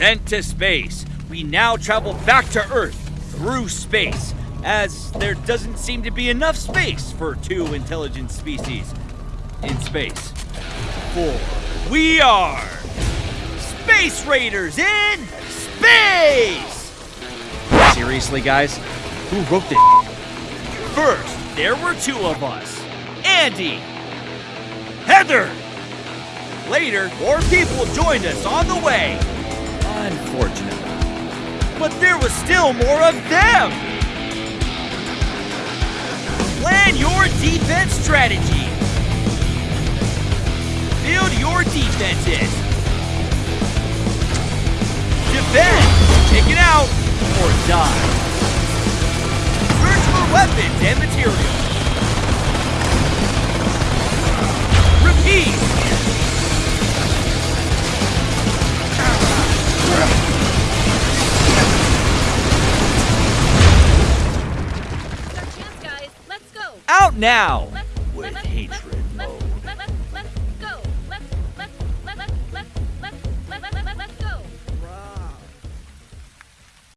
Sent to space, we now travel back to Earth through space, as there doesn't seem to be enough space for two intelligent species in space. For we are Space Raiders in space! Seriously, guys? Who wrote this? First, there were two of us Andy, Heather. Later, more people joined us on the way. Unfortunately. But there was still more of them. Plan your defense strategy. Build your defenses. Defend, take it out, or die. Search for weapons and materials. Out now!